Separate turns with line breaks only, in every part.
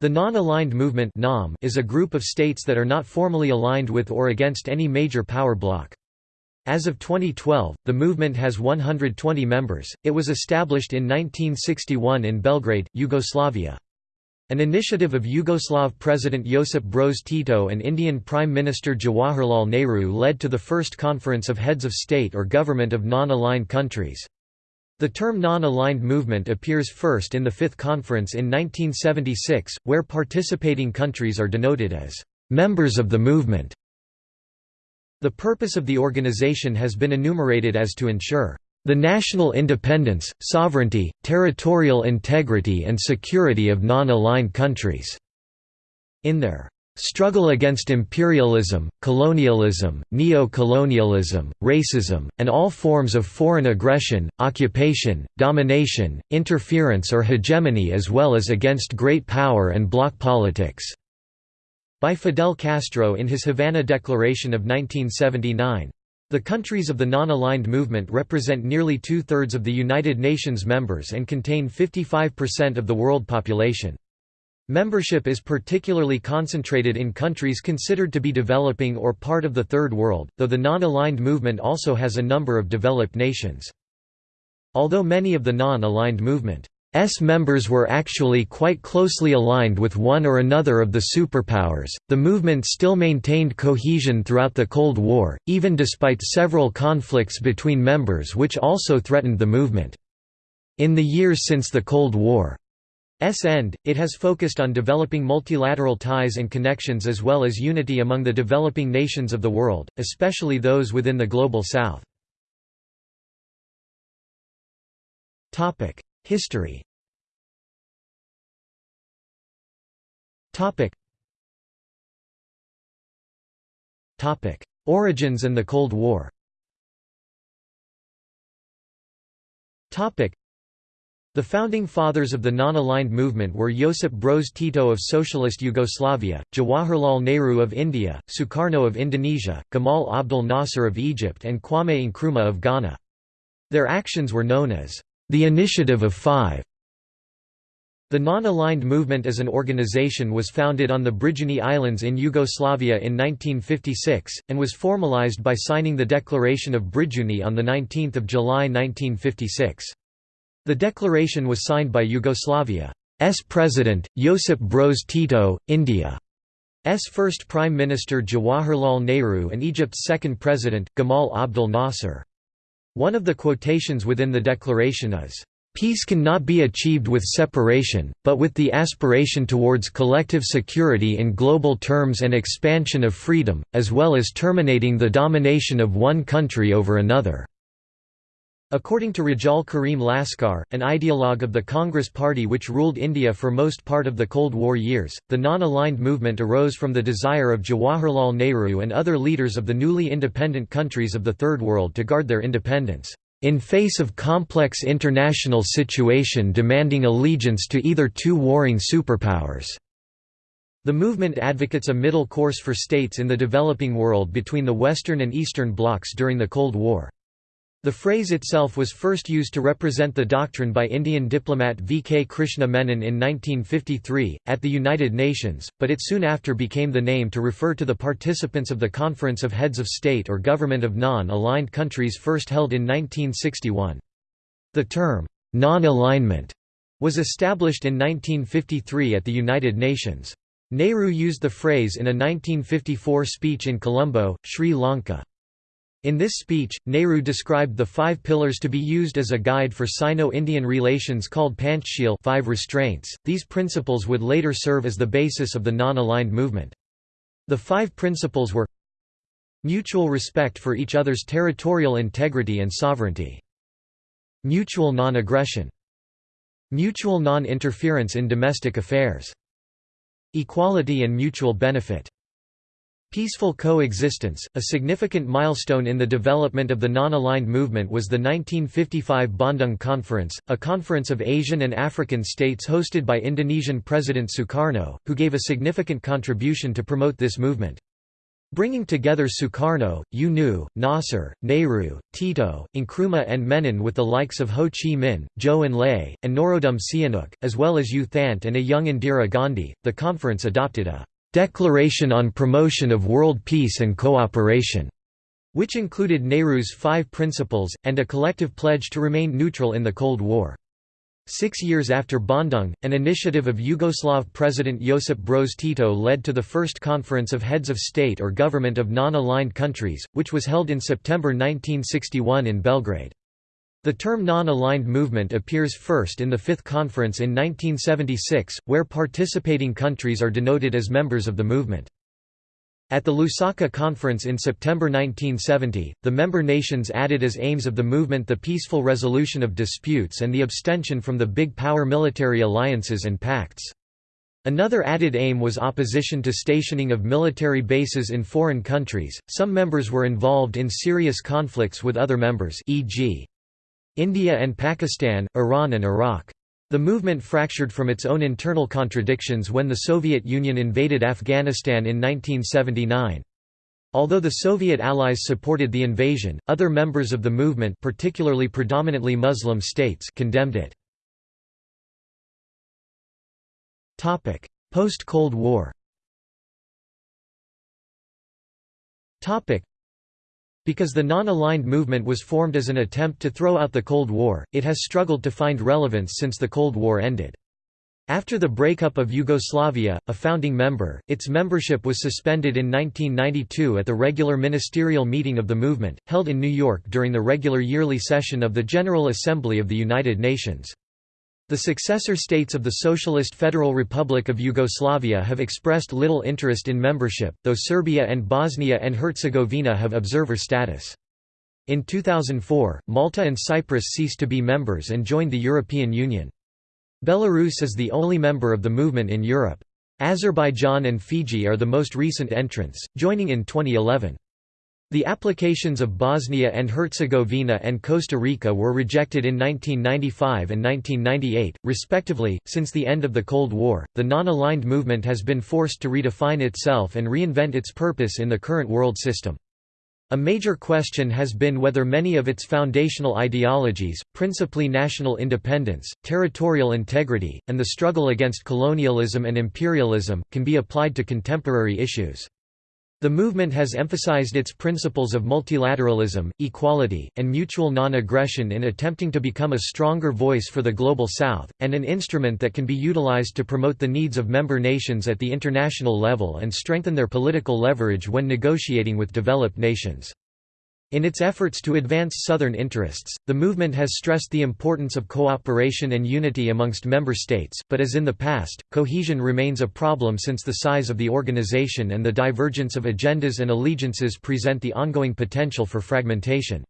The Non-Aligned Movement is a group of states that are not formally aligned with or against any major power bloc. As of 2012, the movement has 120 members. It was established in 1961 in Belgrade, Yugoslavia. An initiative of Yugoslav President Josip Broz Tito and Indian Prime Minister Jawaharlal Nehru led to the first conference of heads of state or government of non-aligned countries. The term non-aligned movement appears first in the Fifth Conference in 1976, where participating countries are denoted as members of the movement. The purpose of the organization has been enumerated as to ensure the national independence, sovereignty, territorial integrity and security of non-aligned countries. In their struggle against imperialism, colonialism, neo-colonialism, racism, and all forms of foreign aggression, occupation, domination, interference or hegemony as well as against great power and bloc politics." By Fidel Castro in his Havana Declaration of 1979. The countries of the non-aligned movement represent nearly two-thirds of the United Nations members and contain 55% of the world population. Membership is particularly concentrated in countries considered to be developing or part of the Third World, though the non-aligned movement also has a number of developed nations. Although many of the non-aligned movement's members were actually quite closely aligned with one or another of the superpowers, the movement still maintained cohesion throughout the Cold War, even despite several conflicts between members which also threatened the movement. In the years since the Cold War, S end, it has focused on developing multilateral ties and connections as well as unity among the developing nations of the world, especially those within the Global South. History Origins and the Cold War the founding fathers of the non-aligned movement were Josip Broz Tito of Socialist Yugoslavia, Jawaharlal Nehru of India, Sukarno of Indonesia, Gamal Abdel Nasser of Egypt and Kwame Nkrumah of Ghana. Their actions were known as the Initiative of Five. The non-aligned movement as an organization was founded on the Brijuni Islands in Yugoslavia in 1956, and was formalized by signing the Declaration of Brijuni on 19 July 1956. The declaration was signed by Yugoslavia's President, Josip Broz Tito, India's first Prime Minister Jawaharlal Nehru and Egypt's second President, Gamal Abdel Nasser. One of the quotations within the declaration is, Peace cannot be achieved with separation, but with the aspiration towards collective security in global terms and expansion of freedom, as well as terminating the domination of one country over another. According to Rejaul Karim Laskar, an ideologue of the Congress Party which ruled India for most part of the Cold War years, the non-aligned movement arose from the desire of Jawaharlal Nehru and other leaders of the newly independent countries of the Third World to guard their independence, "...in face of complex international situation demanding allegiance to either two warring superpowers." The movement advocates a middle course for states in the developing world between the Western and Eastern blocs during the Cold War. The phrase itself was first used to represent the doctrine by Indian diplomat V. K. Krishna Menon in 1953, at the United Nations, but it soon after became the name to refer to the participants of the Conference of Heads of State or Government of Non-Aligned Countries first held in 1961. The term, non-alignment, was established in 1953 at the United Nations. Nehru used the phrase in a 1954 speech in Colombo, Sri Lanka. In this speech, Nehru described the five pillars to be used as a guide for Sino-Indian relations called Panchsheel five restraints. These principles would later serve as the basis of the non-aligned movement. The five principles were Mutual respect for each other's territorial integrity and sovereignty. Mutual non-aggression. Mutual non-interference in domestic affairs. Equality and mutual benefit. Peaceful coexistence, a significant milestone in the development of the non-aligned movement was the 1955 Bandung Conference, a conference of Asian and African states hosted by Indonesian President Sukarno, who gave a significant contribution to promote this movement. bringing together Sukarno, U Nu, Nasser, Nehru, Tito, Nkrumah and Menon with the likes of Ho Chi Minh, Zhou Enlai, and Norodom Sihanouk, as well as U Thant and a young Indira Gandhi. The conference adopted a Declaration on Promotion of World Peace and Cooperation, which included Nehru's five principles, and a collective pledge to remain neutral in the Cold War. Six years after Bandung, an initiative of Yugoslav President Josip Broz Tito led to the first conference of heads of state or government of non-aligned countries, which was held in September 1961 in Belgrade. The term non-aligned movement appears first in the Fifth Conference in 1976, where participating countries are denoted as members of the movement. At the Lusaka Conference in September 1970, the member nations added as aims of the movement the peaceful resolution of disputes and the abstention from the big power military alliances and pacts. Another added aim was opposition to stationing of military bases in foreign countries. Some members were involved in serious conflicts with other members, e.g., India and Pakistan, Iran and Iraq. The movement fractured from its own internal contradictions when the Soviet Union invaded Afghanistan in 1979. Although the Soviet allies supported the invasion, other members of the movement particularly predominantly Muslim states condemned it. Post-Cold War because the non-aligned movement was formed as an attempt to throw out the Cold War, it has struggled to find relevance since the Cold War ended. After the breakup of Yugoslavia, a founding member, its membership was suspended in 1992 at the regular ministerial meeting of the movement, held in New York during the regular yearly session of the General Assembly of the United Nations. The successor states of the Socialist Federal Republic of Yugoslavia have expressed little interest in membership, though Serbia and Bosnia and Herzegovina have observer status. In 2004, Malta and Cyprus ceased to be members and joined the European Union. Belarus is the only member of the movement in Europe. Azerbaijan and Fiji are the most recent entrants, joining in 2011. The applications of Bosnia and Herzegovina and Costa Rica were rejected in 1995 and 1998, respectively. Since the end of the Cold War, the non aligned movement has been forced to redefine itself and reinvent its purpose in the current world system. A major question has been whether many of its foundational ideologies, principally national independence, territorial integrity, and the struggle against colonialism and imperialism, can be applied to contemporary issues. The movement has emphasized its principles of multilateralism, equality, and mutual non-aggression in attempting to become a stronger voice for the Global South, and an instrument that can be utilized to promote the needs of member nations at the international level and strengthen their political leverage when negotiating with developed nations. In its efforts to advance Southern interests, the movement has stressed the importance of cooperation and unity amongst member states, but as in the past, cohesion remains a problem since the size of the organization and the divergence of agendas and allegiances present the ongoing potential for fragmentation.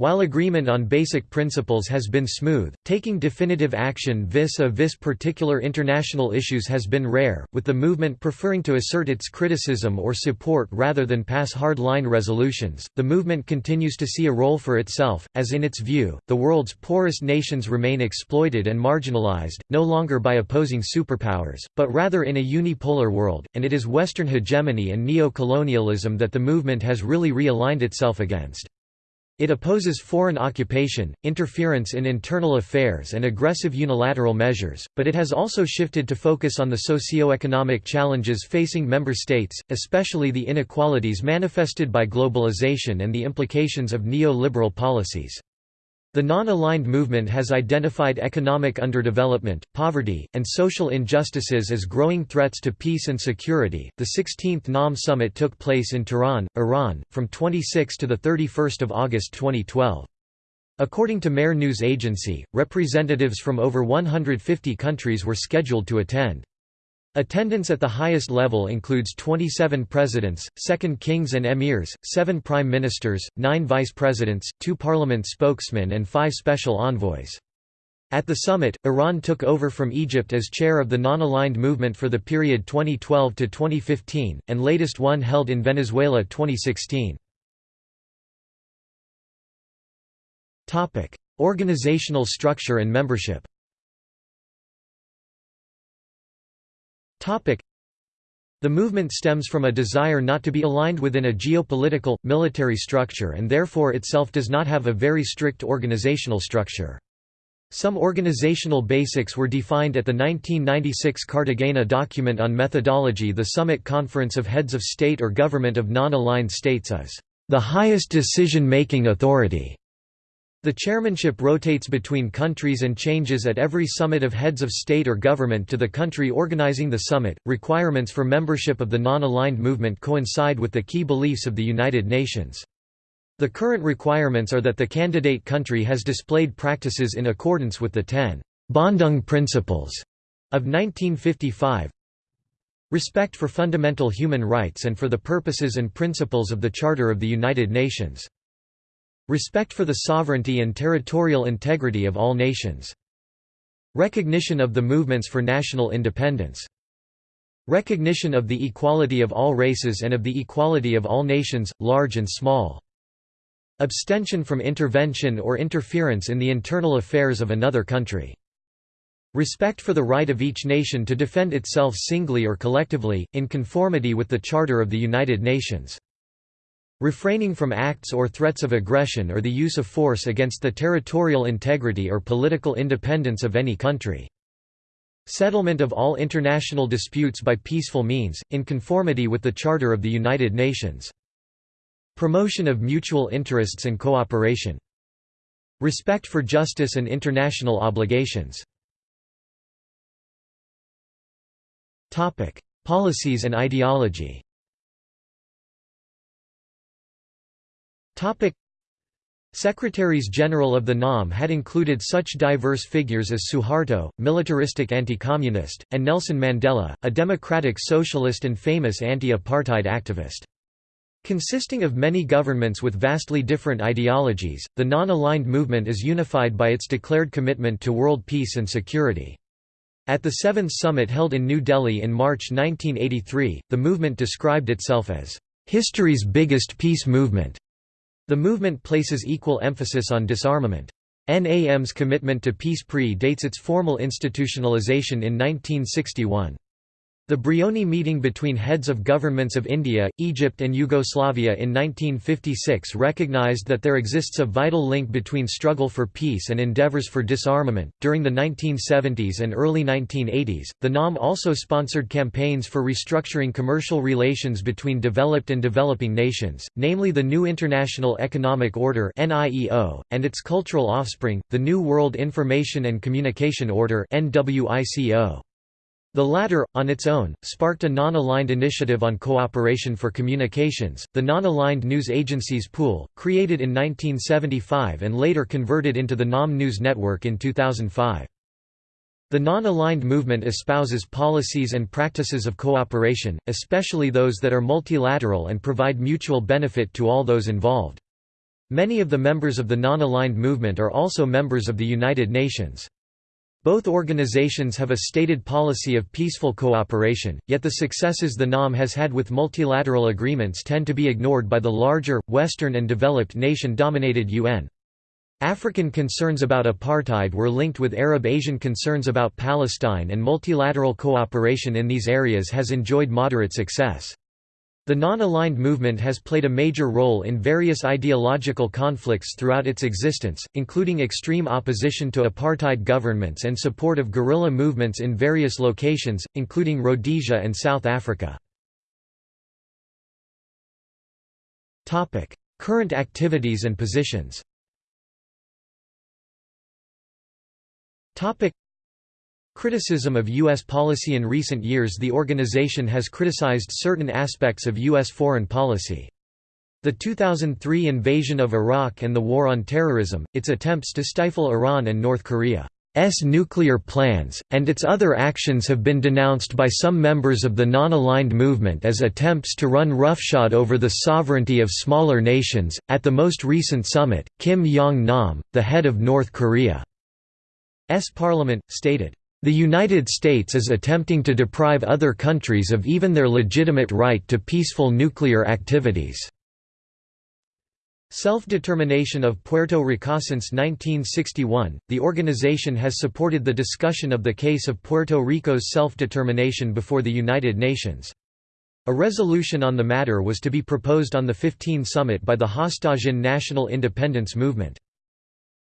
While agreement on basic principles has been smooth, taking definitive action vis-a-vis -vis particular international issues has been rare, with the movement preferring to assert its criticism or support rather than pass hard-line resolutions. The movement continues to see a role for itself, as in its view, the world's poorest nations remain exploited and marginalized, no longer by opposing superpowers, but rather in a unipolar world, and it is Western hegemony and neo-colonialism that the movement has really realigned itself against. It opposes foreign occupation, interference in internal affairs and aggressive unilateral measures, but it has also shifted to focus on the socio-economic challenges facing member states, especially the inequalities manifested by globalization and the implications of neo-liberal policies. The non-aligned movement has identified economic underdevelopment, poverty, and social injustices as growing threats to peace and security. The 16th NAM summit took place in Tehran, Iran, from 26 to the 31st of August 2012. According to Mehr News Agency, representatives from over 150 countries were scheduled to attend. Attendance at the highest level includes 27 presidents, second kings and emirs, seven prime ministers, nine vice presidents, two parliament spokesmen and five special envoys. At the summit, Iran took over from Egypt as chair of the non-aligned movement for the period 2012 to 2015, and latest one held in Venezuela 2016. Organizational structure and membership The movement stems from a desire not to be aligned within a geopolitical, military structure and therefore itself does not have a very strict organizational structure. Some organizational basics were defined at the 1996 Cartagena document on methodology. The Summit Conference of Heads of State or Government of Non-Aligned States is the highest decision-making authority the chairmanship rotates between countries and changes at every summit of heads of state or government to the country organizing the summit. Requirements for membership of the non aligned movement coincide with the key beliefs of the United Nations. The current requirements are that the candidate country has displayed practices in accordance with the 10 Bandung Principles of 1955, respect for fundamental human rights and for the purposes and principles of the Charter of the United Nations. Respect for the sovereignty and territorial integrity of all nations. Recognition of the movements for national independence. Recognition of the equality of all races and of the equality of all nations, large and small. Abstention from intervention or interference in the internal affairs of another country. Respect for the right of each nation to defend itself singly or collectively, in conformity with the Charter of the United Nations. Refraining from acts or threats of aggression or the use of force against the territorial integrity or political independence of any country. Settlement of all international disputes by peaceful means, in conformity with the Charter of the United Nations. Promotion of mutual interests and cooperation. Respect for justice and international obligations. Policies and ideology Secretaries-General of the NAM had included such diverse figures as Suharto, militaristic anti-communist, and Nelson Mandela, a democratic socialist and famous anti-apartheid activist. Consisting of many governments with vastly different ideologies, the non-aligned movement is unified by its declared commitment to world peace and security. At the Seventh Summit held in New Delhi in March 1983, the movement described itself as, "...history's biggest peace movement." The movement places equal emphasis on disarmament. NAM's commitment to peace pre-dates its formal institutionalization in 1961. The Brioni meeting between heads of governments of India, Egypt and Yugoslavia in 1956 recognized that there exists a vital link between struggle for peace and endeavors for disarmament. During the 1970s and early 1980s, the NAM also sponsored campaigns for restructuring commercial relations between developed and developing nations, namely the New International Economic Order (NIEO) and its cultural offspring, the New World Information and Communication Order (NWICO). The latter, on its own, sparked a non-aligned initiative on cooperation for communications, the Non-Aligned News Agencies Pool, created in 1975 and later converted into the NAM News Network in 2005. The non-aligned movement espouses policies and practices of cooperation, especially those that are multilateral and provide mutual benefit to all those involved. Many of the members of the non-aligned movement are also members of the United Nations. Both organizations have a stated policy of peaceful cooperation, yet the successes the NAM has had with multilateral agreements tend to be ignored by the larger, Western and developed nation-dominated UN. African concerns about apartheid were linked with Arab-Asian concerns about Palestine and multilateral cooperation in these areas has enjoyed moderate success. The non-aligned movement has played a major role in various ideological conflicts throughout its existence, including extreme opposition to apartheid governments and support of guerrilla movements in various locations, including Rhodesia and South Africa. Current activities and positions Criticism of U.S. policy In recent years the organization has criticized certain aspects of U.S. foreign policy. The 2003 invasion of Iraq and the war on terrorism, its attempts to stifle Iran and North Korea's nuclear plans, and its other actions have been denounced by some members of the non-aligned movement as attempts to run roughshod over the sovereignty of smaller nations. At the most recent summit, Kim Yong Nam, the head of North Korea's parliament, stated, the United States is attempting to deprive other countries of even their legitimate right to peaceful nuclear activities. Self-determination of Puerto Rico Since 1961, the organization has supported the discussion of the case of Puerto Rico's self-determination before the United Nations. A resolution on the matter was to be proposed on the 15 summit by the Hostosian National Independence Movement.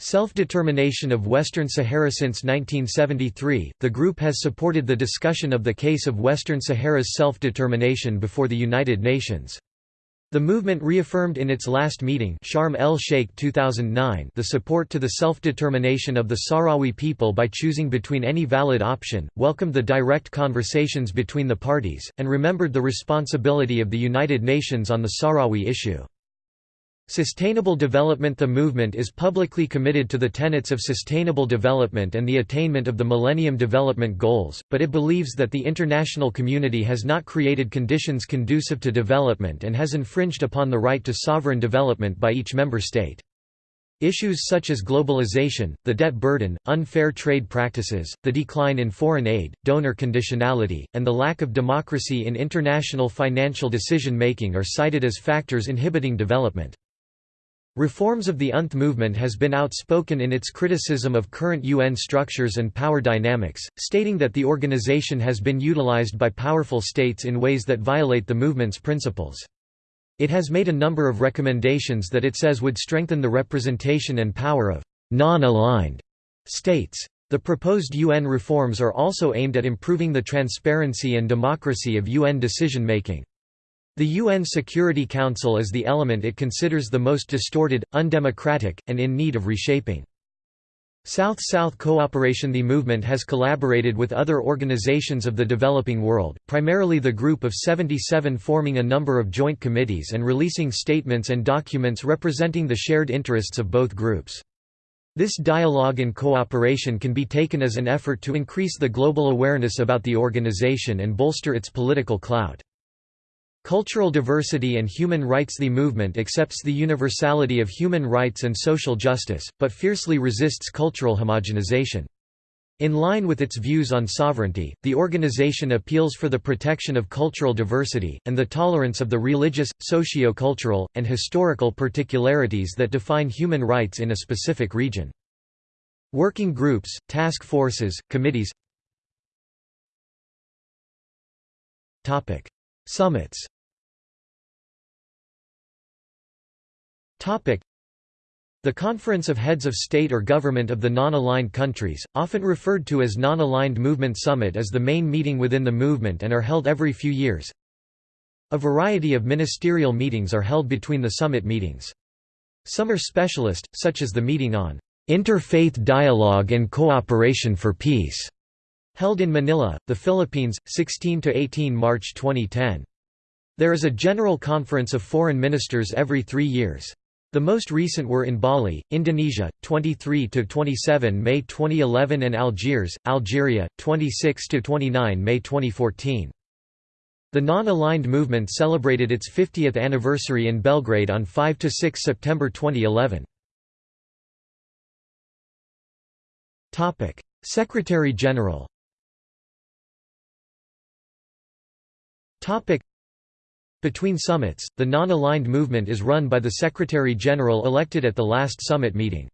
Self-determination of Western Sahara Since 1973, the group has supported the discussion of the case of Western Sahara's self-determination before the United Nations. The movement reaffirmed in its last meeting Sharm el-Sheikh 2009 the support to the self-determination of the Sahrawi people by choosing between any valid option, welcomed the direct conversations between the parties, and remembered the responsibility of the United Nations on the Sahrawi issue. Sustainable development The movement is publicly committed to the tenets of sustainable development and the attainment of the Millennium Development Goals, but it believes that the international community has not created conditions conducive to development and has infringed upon the right to sovereign development by each member state. Issues such as globalization, the debt burden, unfair trade practices, the decline in foreign aid, donor conditionality, and the lack of democracy in international financial decision-making are cited as factors inhibiting development. Reforms of the UNTH movement has been outspoken in its criticism of current UN structures and power dynamics, stating that the organization has been utilized by powerful states in ways that violate the movement's principles. It has made a number of recommendations that it says would strengthen the representation and power of non-aligned states. The proposed UN reforms are also aimed at improving the transparency and democracy of UN decision-making. The UN Security Council is the element it considers the most distorted, undemocratic, and in need of reshaping. South-South cooperation The movement has collaborated with other organizations of the developing world, primarily the Group of 77 forming a number of joint committees and releasing statements and documents representing the shared interests of both groups. This dialogue and cooperation can be taken as an effort to increase the global awareness about the organization and bolster its political clout. Cultural diversity and human rights The movement accepts the universality of human rights and social justice, but fiercely resists cultural homogenization. In line with its views on sovereignty, the organization appeals for the protection of cultural diversity, and the tolerance of the religious, socio-cultural, and historical particularities that define human rights in a specific region. Working groups, task forces, committees Summits The Conference of Heads of State or Government of the Non-Aligned Countries, often referred to as Non-Aligned Movement Summit is the main meeting within the movement and are held every few years. A variety of ministerial meetings are held between the summit meetings. Some are specialist, such as the meeting on Interfaith Dialogue and Cooperation for Peace, held in Manila, the Philippines, 16–18 March 2010. There is a General Conference of Foreign Ministers every three years. The most recent were in Bali, Indonesia, 23–27 May 2011 and Algiers, Algeria, 26–29 May 2014. The Non-Aligned Movement celebrated its 50th anniversary in Belgrade on 5–6 September 2011. Secretary-General between summits, the non-aligned movement is run by the Secretary-General elected at the last summit meeting.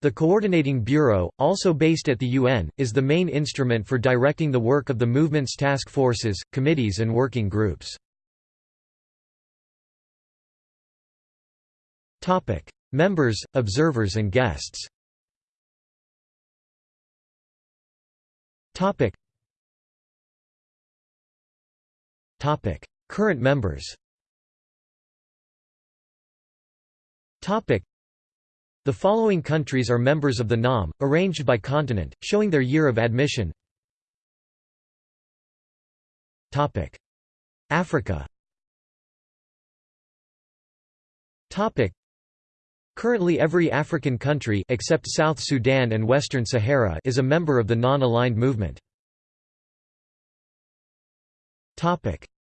The Coordinating Bureau, also based at the UN, is the main instrument for directing the work of the movement's task forces, committees and working groups. Members, observers and guests Current members. The following countries are members of the NAM, arranged by continent, showing their year of admission. Africa. Currently every African country except South Sudan and Western Sahara is a member of the non-aligned movement.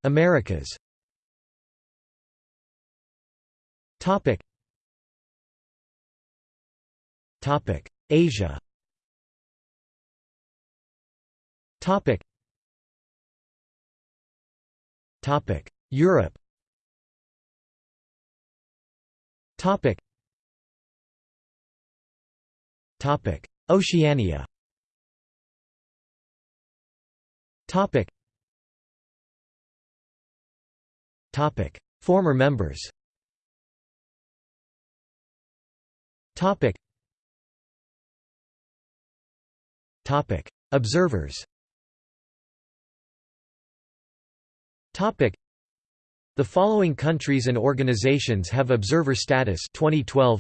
Americas. Topic. Topic. Asia. Topic. Topic. Europe. Topic. Topic. Oceania. Topic Former members. Observers. The following countries and organizations have observer status. 2012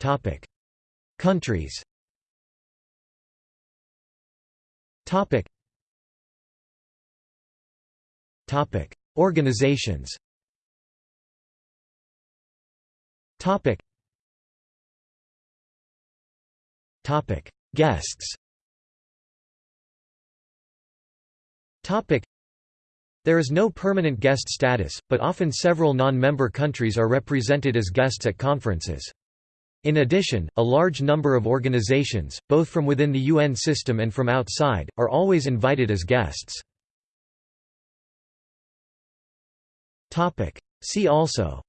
Topic. Countries. Topic Topic. Organizations. Topic. Topic. Guests. Topic. There is no permanent guest status, but often several non-member countries are represented as guests at conferences. In addition, a large number of organizations, both from within the UN system and from outside, are always invited as guests. See also.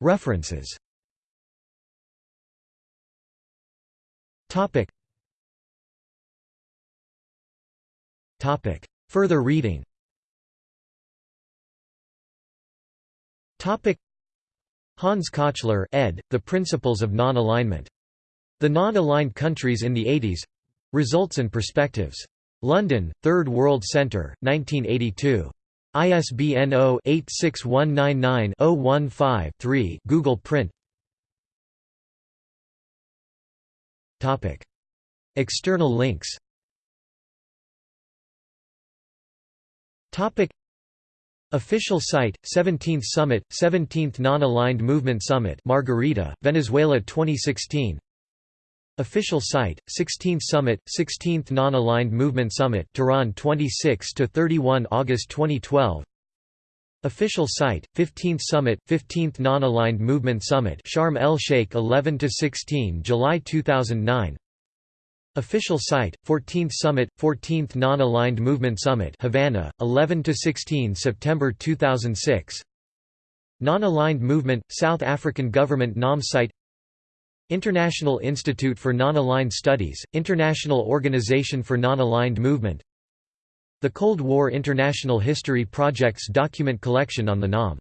References. Further reading. Hans Kochler ed., The Principles of Non-Alignment. The Non-Aligned Countries in the 80s — Results and Perspectives. London, Third World Centre, 1982. ISBN 0-86199-015-3 Google Print. External links. Official site, 17th Summit, 17th Non-Aligned Movement Summit Margarita, Venezuela 2016 Official site, 16th Summit, 16th Non-Aligned Movement Summit Tehran 26–31 August 2012 Official site, 15th Summit, 15th Non-Aligned Movement Summit Sharm el-Sheikh 11–16 July 2009 Official site, 14th Summit, 14th Non-Aligned Movement Summit Havana, 11–16 September 2006 Non-Aligned Movement, South African Government NAM site International Institute for Non-Aligned Studies, International Organization for Non-Aligned Movement. The Cold War International History Project's document collection on the NAM